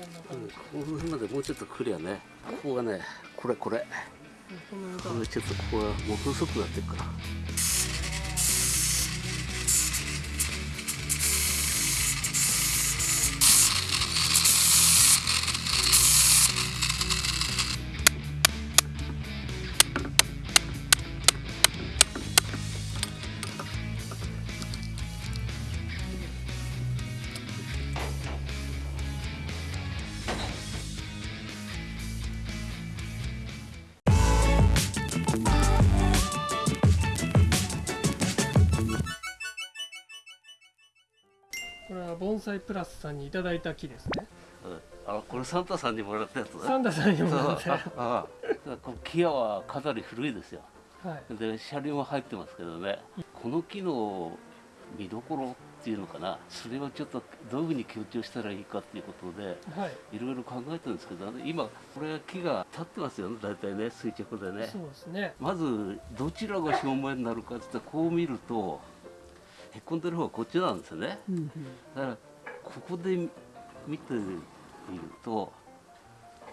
この辺までもうちょっと来りゃねここがねこれこれ。これちょっとここはもう細くなってるからこれは盆栽プラスさんにいただいた木ですね。うん。あこれサンタさんにもらったやつだ。サンタさんにもらってそう。ああこの木はかなり古いですよ。はい。で車両も入ってますけどね。この木の見どころっていうのかな。それをちょっとどういうふうに強調したらいいかっていうことではい。いろいろ考えてるんですけど今これ木が立ってますよね。大体ね垂直でね。そうですね。まずどちらが正面になるかって言ったらこう見るとへこんでる方がこっちなんですよね。うんうんだからここで見てみると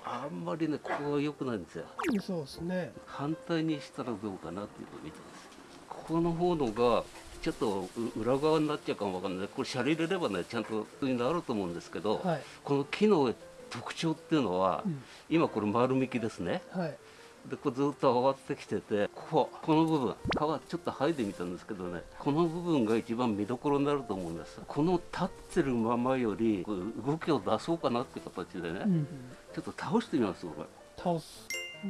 あんまりねここが良くないんですよ。そうですね。反対にしたらどうかなっていうのを見てます。ここの方のがちょっとう裏側になっちゃうかもわかんない。これシャリ入れればねちゃんとになると思うんですけど、はい。この木の特徴っていうのは、うん。今これ丸みきですね。はいでこうずっと上がってきててこここの部分皮ちょっと剥いでみたんですけどねこの部分が一番見どころになると思うんです。この立ってるままより動きを出そうかなって形でね、うんうん。ちょっと倒してみますこれ倒す。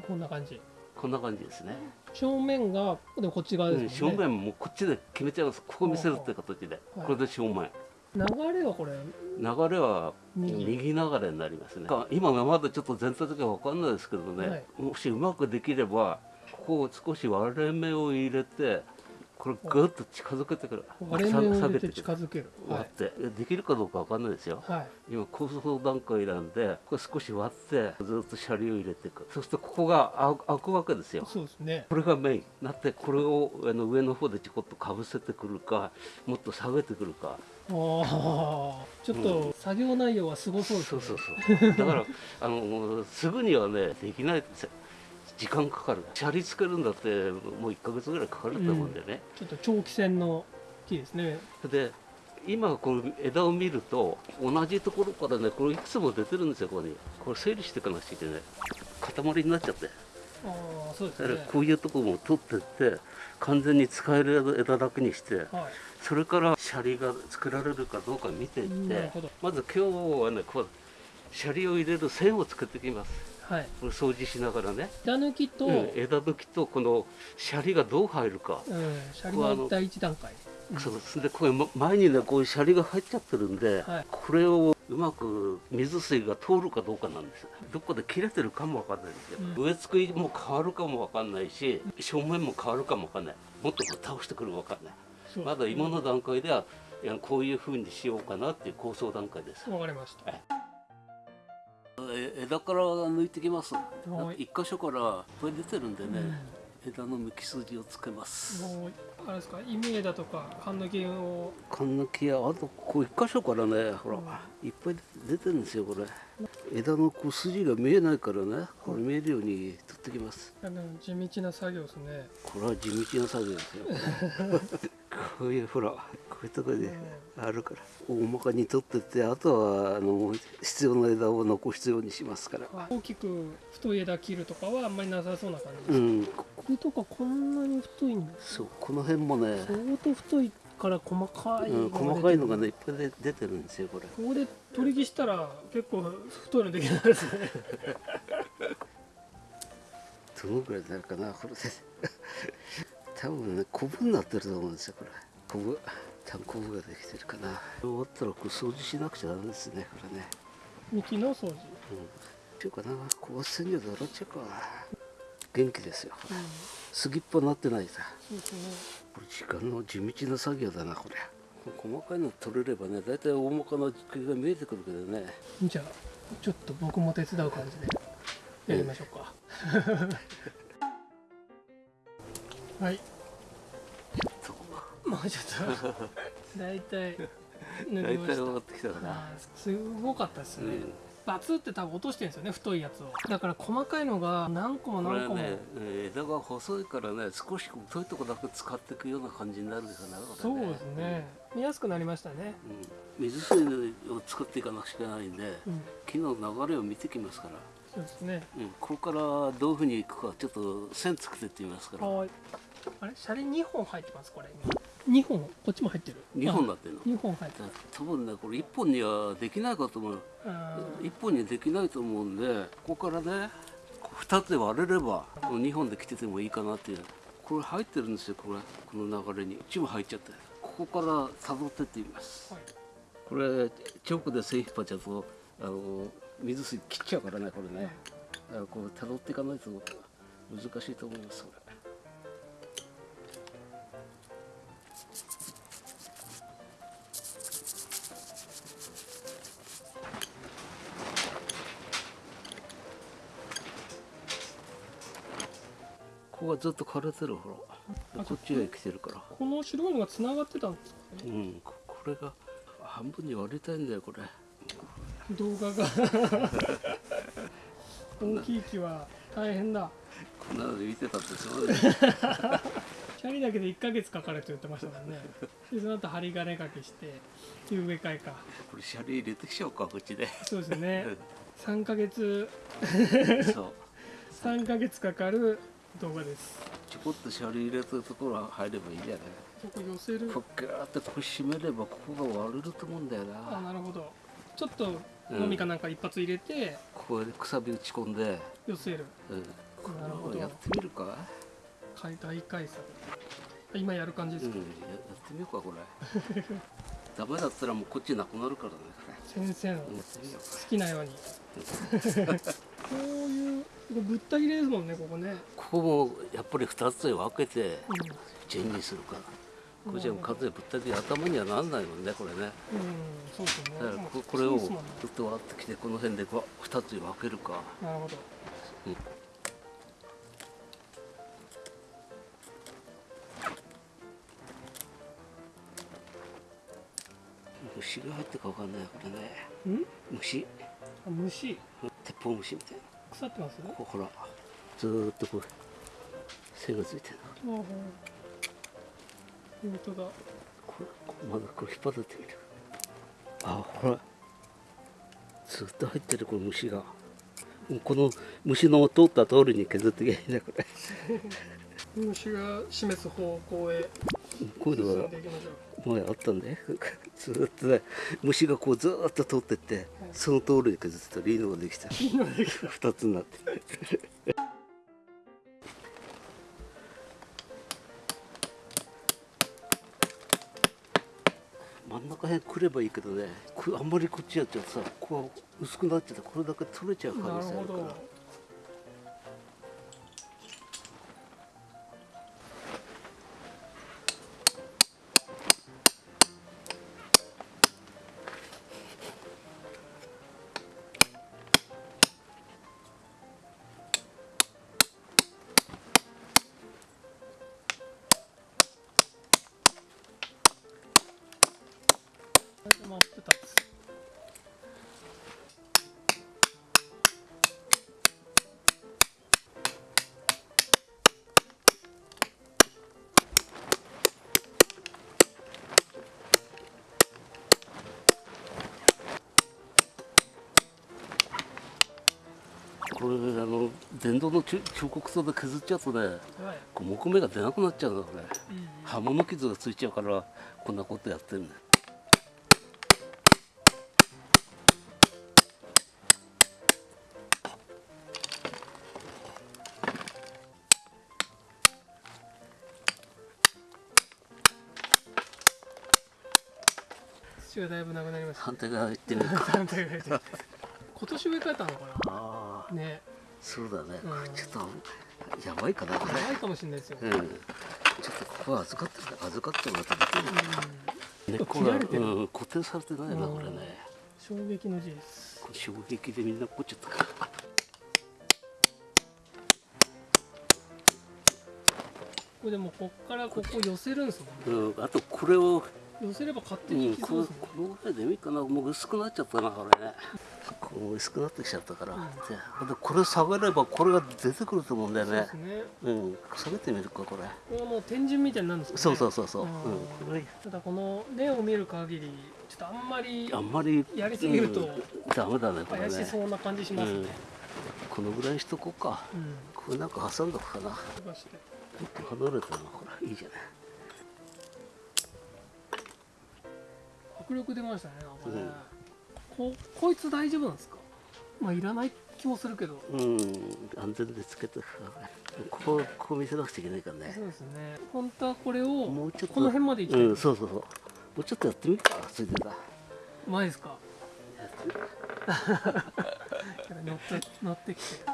こんな感じ。こんな感じですね、正面がでもこっち側うですね、ん正面もこっちで決めちゃいます。ここ見せるって形で。はい。これで正面流れはこれ。流れは右。右流れになりますね。今はまだちょっと全体的には分かんないですけどね、はい。もしうまくできればここを少し割れ目を入れてこれぐっと近づけてくる。割れ目を入れてく近づける。は割って。できるかどうか分かんないですよ。い、はい、今構想段階なんでこれ少し割ってずっとシャリを入れていく。そうするとここが開開くわけですよ。そうですね。これがメイン。なってこれをあの上の方でちょこっとかぶせてくるかもっと下げてくるかああちょっと作業内容はすごそうですね。そうそうそうだからあのすぐにはねできない。ですよ時間かかる。シャリつけるんだってもう1ヶ月ぐらいかかると思うんでね、ちょっと長期戦の木ですね。で今この枝を見ると同じところからねこれいくつも出てるんですよここに。これ整理していかなくちゃいけない。塊になっちゃってああそうですだからねこういうところも取ってって完全に使える枝だけにしてはい。それからシャリが作られるかどうか見ていってまず今日はねこうシャリを入れる線を作ってきます。はい。これ掃除しながらね、枝抜きと、うん枝抜きとこのシャリがどう入るか、うん、シャリの第一段階そうです。でこれま前にねこういうシャリが入っちゃってるんで、はい。これをうまく水水が通るかどうかなんです。よどこで切れてるかもわかんないですよ、うん。植え付けも変わるかもわかんないし正面も変わるかもわかんない。もっと倒してくるかわかんない。まだ今の段階ではこういうふうにしようかなっていう構想段階です。わかりました。え枝から抜いてきます。はい。一箇所からいっぱい出てるんでね、枝の抜き筋をつけますあれですか？イメ枝とか缶抜きを。缶抜きやあとこう一箇所からねほら、いっぱい出てるんですよこれ。枝のこう筋が見えないからねこれ見えるように取ってきます。あの地道な作業ですね。これは地道な作業ですよ。こういうほらこういうところであるから。大まかに取ってってあとはあの必要な枝を残すようにしますから。大きく太い枝切るとかはあんまりなさそうな感じです、うん。こことかこんなに太いんですそうこの辺もね、相当太いから細かいうん、細かいのがねいっぱいで出てるんですよこれ。ここで取り木したら結構太いのできないですね。どのぐらいになるかなこれ。で 多分ねコブになってると思うんですよこれ。コブ単コブができてるかな。終わったらこう掃除しなくちゃダメですねこれね。幹の掃除、うん。っていうかな高圧洗浄で洗っちゃうか元気ですよ。すぎっぽになってないさ。これ時間の地道な作業だなこれ。細かいの取れればね大体大まかな茎が見えてくるけどね。じゃあちょっと僕も手伝う感じで。やりましょうか、はい。もうちょっと。大体抜大体分かってきたかなすごかったですね、バツって多分落としてるんですよね太いやつを。だから細かいのが何個も何個も、ねえー枝が細いからね少し太いとこだけ使っていくような感じになるかなこれそうですね。見やすくなりましたね。うん、水水を作っていかなくちゃいけないんでうん。木の流れを見てきますから、そうですね。うん、ここからどういうふうにいくかちょっと線作ってってみますから。はい。あれ？シャリ2本入ってますこれ2本こっちも入ってる。2本になってるの？2本入ってる。多分ねこれ1本にはできないかと思う。あ1本にはできないと思うんでここからね2つで割れれば2本で来ててもいいかなっていう。これ入ってるんですよこれ。この流れに。一部入っちゃってここから辿ってってみます。ーはい。これチョークで線引っ張っちゃうとあの水水切っちゃうからねこれね。だからこう辿っていかないと難しいと思いますこれここがずっと枯れてるほら。こっちが来てるから。この白いのがつながってたんですか？ねうんここれが半分に割りたいんだよこれ。動画が。大きい木は大変だ。こんなので見てたってすごいねシャリだけで1ヶ月かかるって言ってましたもんね。でその後針金掛けして植え替えか。これシャリ入れてきちゃおうかこっちで。そうですね。3ヶ月。そう。3ヶ月かかる動画です。ちょこっとシャリ入れてるところ入ればいいんじゃない？ここ寄せる。こっガーってこう締めればここが割れると思うんだよあななるほど。ちょっと飲みかなんか一発入れてここでくさび打ち込んで、寄せる。うん、こなるほど。れをやってみるか？解体解散今やる感じうんやですか、ってみようかこれ。ダメだったらもうこっちなくなるからね。先生の好きなようにこういうここぶった切れですもんねここね、ここもやっぱり2つで分けてうん。チェンジするから。これじゃ完全にぶった切り頭にはなんないもんねこれね。うん、そうですね。だからもうここれをずっと割ってきてこの辺でこう2つに分けるか。なるほど。虫が入ってるか分かんないこれね。うん？虫。あ虫鉄砲虫みたいな。腐ってますここほらずーっとこう線がついてる本当だこれこまだこれ引っ張ってみるあほら。ずっと入ってるこの虫が。この虫の通った通りに削っていけばいいんだこれ。虫が示す方向へこういうのは進んでいきましょう前あったんで ずーっとね。虫がこうずーっと通ってってその通りに削ってたらいいのができた二つになって。真ん中辺くればいいけどね。こあんまりこっちやっちゃうとさこう薄くなっちゃってこれだけ取れちゃう可能性あるからこれあの電動の彫彫刻刀で削っちゃうとねはい。こう木目が出なくなっちゃうのこれうん刃物傷がついちゃうからこんなことやってるんだよ。土がだいぶなくなりました反対側行ってみるか。反対側で今年植え替えたのかああなね。そうだね、うん。ちょっとやばいかなこれ。怖いかもしれないですよ、うん。ちょっとここは預かってる預かってもらってできるうん。これてる。うん、固定されてないなうん。これね。衝撃の事実これ衝撃でみんなこっちゃった。からこれでもこっからここ寄せるんですもんね。うん、あとこれを寄せれば勝手うん、にいきそうこですね、このぐらいでもいいかな。もう薄くなっちゃったなこれね。こう薄くなってきちゃったから、ででこれ下げればこれが出てくると思うんだよね。そうね。うん。下げてみるかこれ。これはもう天神みたいになるんですかね。そうそうそうそう、うん。うん、これただこの例を見る限りちょっとあんまりあんまりやりすぎるとうん。ダメだねこれ怪ねしそうな感じしますね、うん。このぐらいにしとこうか。うん。これなんか挟んどくかな。離れたなほらいいじゃない迫力出ましたねなんかね、うん。ここいつ大丈夫なんですか？まあいらない気もするけど。うん安全でつけてここここ見せなくちゃいけないからね。そうですね。本当はこれをもうちょっとこの辺まで行きたい、うんそうそうそう。もうちょっとやってみるかついてたうまいですか？乗って乗ってきて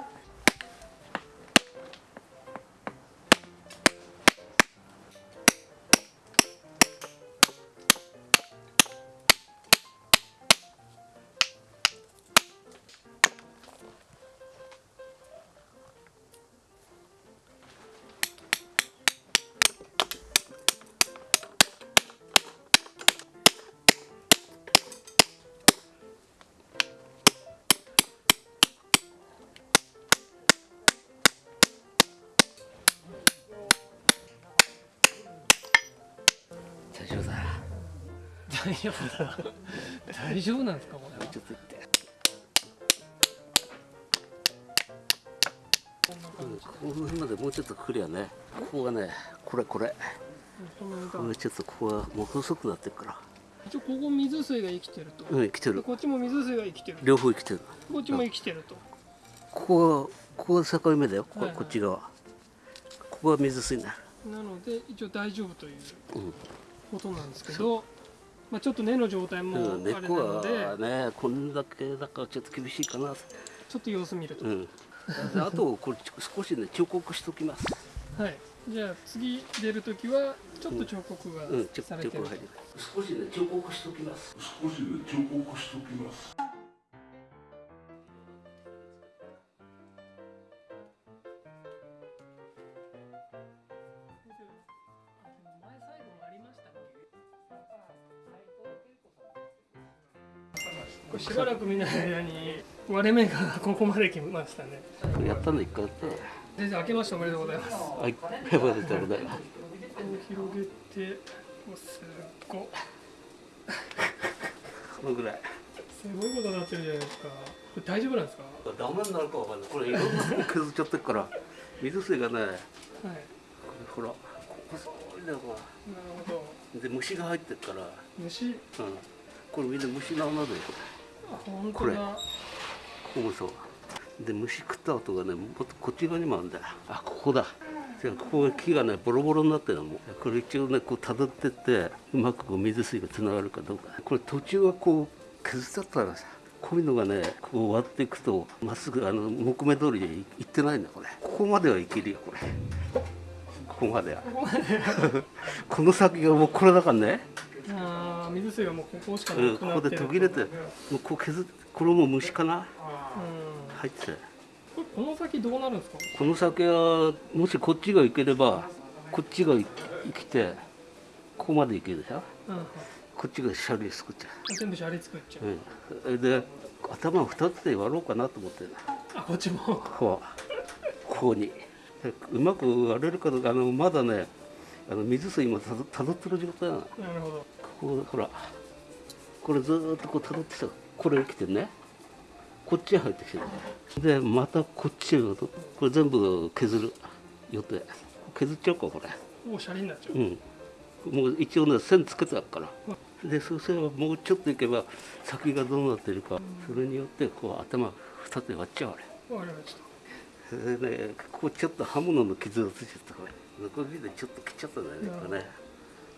丈夫だ大丈夫なんですかこれ。はちょっとってうんこの辺までもうちょっと来りゃねここがねこれこれこれちょっとここはもう細くなってるから一応ここ水水が生きてると、うん来てるこっちも水水が生きてる両方生きてるこっちも生きてると、ここがここが境目だよこ,、はいはいこっち側ここが水水になるなので一応大丈夫。といううんことなんですけど、まあ、ちょっと根の状態もうん、あれな猫ので、はねこんだけだからちょっと厳しいかな。ちょっと様子見ると、うん。であとこれ少しね彫刻しときます。はい。じゃあ次出るときはちょっと彫刻がされてる。彫刻入る。少しね彫刻しときます。少しで彫刻しときます。しばらく見ない間に割れ目がここまで来ましたね。やったの一回やったの。先生明けましておめでとうございます。こはい。ありがとうございます。広げておすっごこのぐらい すごいことになってるじゃないですか。これ大丈夫なんですか？ダメになるかわかんない。これいろんなの削っちゃってるから水水がねはい。ほらここすごいねこなるほど。れで虫が入ってるから、虫？うん、これみんな虫の穴だよこれこれここもそう。で虫食った跡がねもっとこっち側にもあるんだよ。あここだ。じゃあここが木がねボロボロになってるのも。うこれ一応ねこう辿ってってうまくこう水水がつながるかどうか。これ途中はこう削っちゃったらさ。こういうのがねこう割っていくとまっすぐあの木目通りに行ってないんだこれ。ここまではいけるよこれ。ここまでは。この先がもうこれだからね水水がもうここしかうなんくここなってるで途切れてもうこう削っこれも虫かな？うん。入ってて。これこの先どうなるんですか？この先はもしこっちが行ければこっちが行きてここまで行けるでしょ？うんこっちがシャリ作っちゃ全部シャリ作っちゃう、う、うん、で頭を2つで割ろうかなと思って。るあこっちも？こうここに。でうまく割れるかどうかあのまだねあの水水もたどたどってる状態なの。こなるほどこほらこれずーっとこうたどってきたこれ来てねこっちへ入ってきてる。でまたこっちへこれ全部削る予定。削っちゃおうかこれ。もうシャリになっちゃう、うん、もう一応ね線つけてあるから。でそうすればもうちょっといけば先がどうなってるかそれによってこう頭2つで割っちゃうあれ。わかりました。それでねここちょっと刃物の傷がついちゃったこれノコギリでちょっと切っちゃったんだよねこれね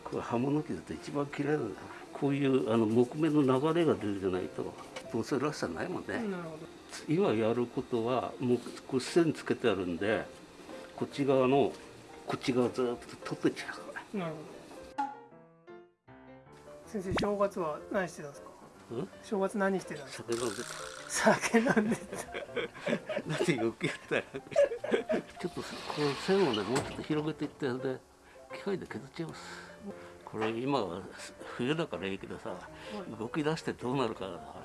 これ刃物傷って一番嫌いなんだよこういうあの木目の流れが出るじゃないとどうせらしさないもんね、今やることはもうこう線つけてあるんでこっち側のこっち側ずっと取ってっちゃう。からどなるほど。先生正月は何してたんですか？うん？正月何してたんですか？酒飲んで酒飲んでた。なんでよくやったらちょっとこの線をねもうちょっと広げていってで機械で削っちゃいますここれ今は冬だからいいけどさ動き出してどうなるかだこ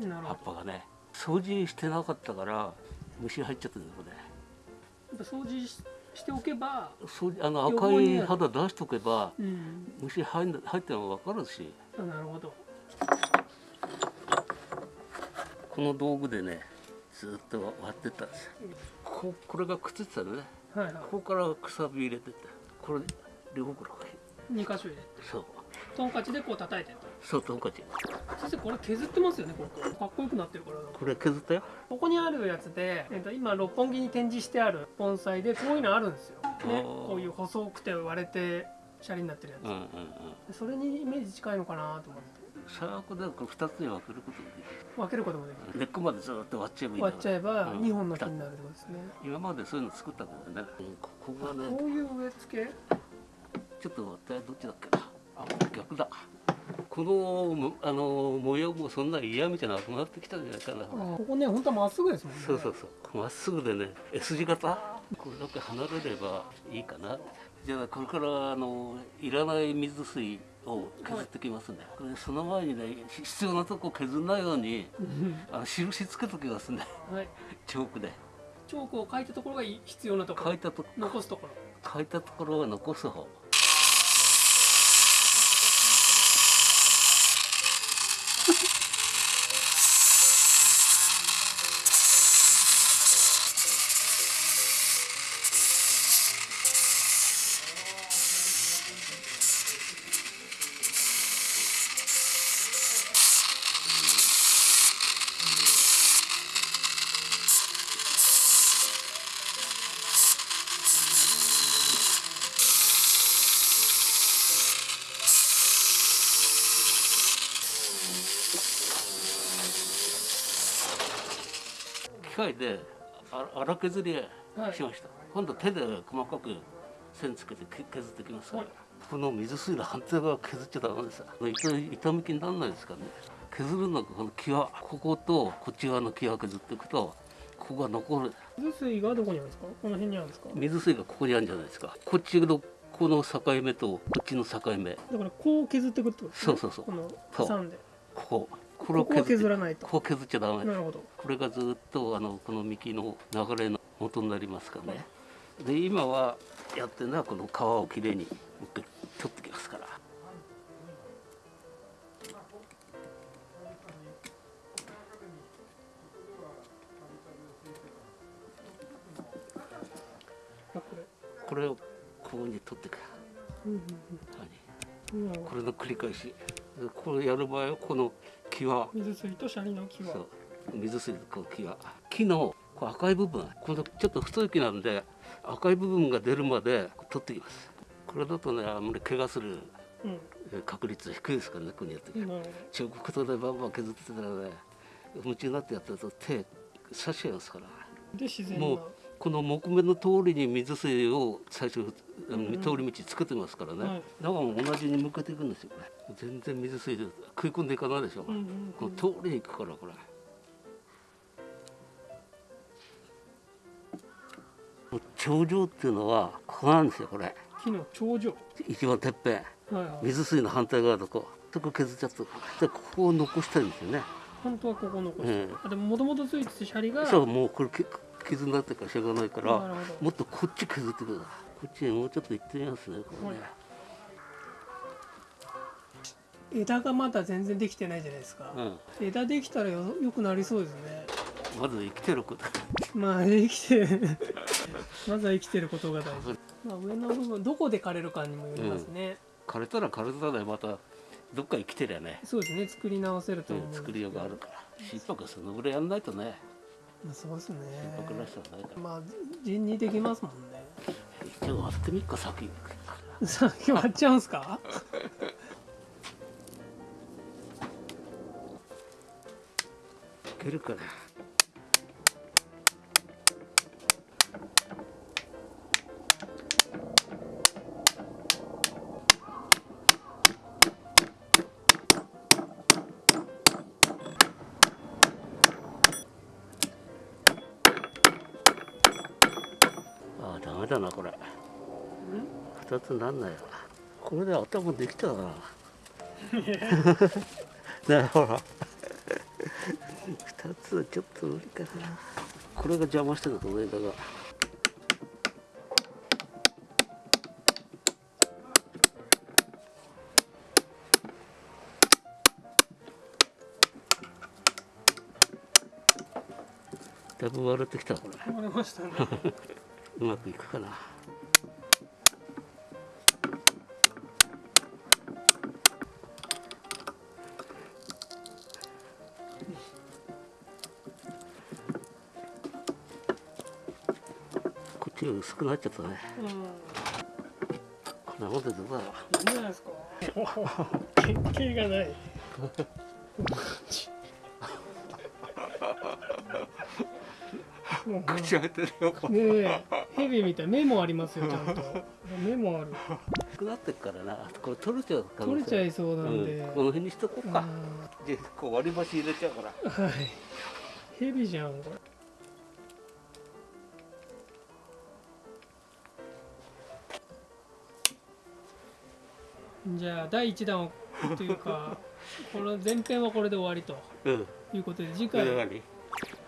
れ。葉っぱがね。掃除してなかったから虫入っちゃってるよこれやっぱ掃除ししておけば掃除あの赤いる肌出しとけばうん。虫入ん入ってるのが分かるし。あなるほど。この道具でねずっと割ってったんです。よここれがくっついてたのね。はいはい。ここからくさび入れてってこれ両方から2箇所入れて。そう。トンカチでこう叩いてそうトンカチ。先生これ削ってますよねここ。かっこよくなってるからこれ削ったよ。ここにあるやつで、えっと、今六本木に展示してある盆栽でこういうのあるんですよ、ね、ー。こういう細くて割れてシャリになってるやつ、うんうんうん。それにイメージ近いのかなと思って。最悪だこれ2つに分けることができ分けることもできる。る根っこまでずっと割っちゃえばいい割っちゃえばうん。2本の木になるってことですね、今までそういうの作ったけどねここがねこういう植え付けちょっと待ってどっちだっけな？あ逆だ。このむあの模様もそんな嫌味じゃなくなってきたんじゃないかな、ここね本当はまっすぐですもんね。そうそうそう。まっすぐでね S 字型。これだけ離れればいいかな。じゃあこれからあのいらない水水を削ってきますね、これその前にねひ必要なとこ削んないようにうん。あの印つけときますね。はい。チョークで。チョークを書いたところがい必要なところ。書いたと残すところ。書いたところは残す方 械であ荒削りしました、今度手で細かく線つけてけ削ってきますから、はい。この水水の反対側削っちゃダメです。痛痛み気にならないですからね。削るのがこの際こことこっち側の際削っていくとここが残る。水水がどこにあるんですか？この辺にあるんですか？水水がここにあるんじゃないですか。こっちのこの境目とこっちの境目。だからこう削っていくってことですね。そうそうそう。この挟んで。こここここはって削らないと。ここ削っちゃダメ。なるほど。これがずっとあのこの幹の流れの元になりますからねで今はやってるのはこの皮をきれいに取ってきますから。あこれをこうに取ってく。うんはいうんうん。なるほどこれの繰り返し。でこれやる場合はこの際水水とシャリの木は。そう。水水こう際木のこう赤い部分このちょっと太い木なんで赤い部分が出るまで取ってきます。これだとねあんまり怪我する確率低いですからねここにやって彫刻刀でバンバン削ってたらね夢中になってやってると手刺しちゃいますから。で自然なもうこの木目の通りに水水を最初うんうん通り道作ってますからね、はい。だか同じに向けていくんですよね。全然水水で食い込んでいかないでしょ、うんうんうん。この通りに行くからこれ。頂上っていうのはここなんですよこれ。木の頂上。一番てっぺん。はいはい。水水の反対側のこうそこ削っちゃったでここを残したいんですよね。本当はここ残して。うん。あでももともとついててシャリがそうもうこれき傷になってるからしょうがないからもっとこっち削ってください。こっちにもうちょっと行ってみますねこれね、枝がまだ全然できてないじゃないですか、うん、枝できたらよよくなりそうですね。まず生きてること。まあ生きてまずは生きてることが大事、まあ、上の部分どこで枯れるかにもよりますね、枯れたら枯れたでまたどっか生きてりゃね、そうですね作り直せると思ううん作りようがあるから心拍そのぐらいやんないとねまあ、そうですね。心拍らしさはないから。まあ人にできますもんね。一応割ってみっか先 さっき割っちゃうんすか？いけるかな？ああダメだなんないわこれで頭できたな？なほら二つはちょっと無理かな。これが邪魔してたと枝がだいぶ割れてきたこれ。割れましたね。うまくいくかな薄くなっちゃったね。うんこんなもんでどうだろう。いいんじゃないですか？原型がない。口開いてるよ。ねえヘビみた。い目もありますよちゃんと。目もある。薄くなってっからな。これ取れちゃう取れちゃいそうなんで、うん、この辺にしとこうか、うでこう割り箸入れちゃうから。んはい。ヘビじゃんこれじゃあ第1弾をというか この前編はこれで終わりとうん。いうことで次回何？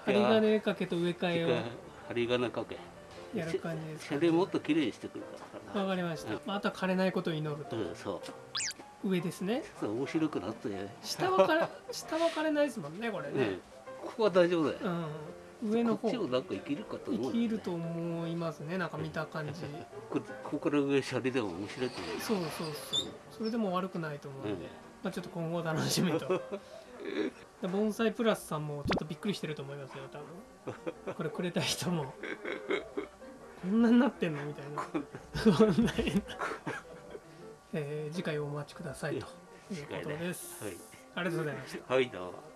針金かけと植え替え針金かけ。をやる感じですか車両もっと綺麗にしてくるからわかりました、まあ、あとは枯れないことを祈ると。うんそう。上ですね。そう面白くなって。ね下は枯れ 下は枯れないですもんねこれね。うん。ここは大丈夫だよ。うん、上の方。こっちをなんか生きるかと思う生きると思いますねなんか見た感じ。こここから上シャリでも面白いと思うそうそうそうそれでも悪くないと思うんで、うん。まあ、ちょっと今後楽しみと。で盆栽プラスさんもちょっとびっくりしてると思いますよ多分。これくれた人も。こんなになってんのみたいな。こんなに えー次回お待ちくださいということです、はい。ありがとうございました。はいどうも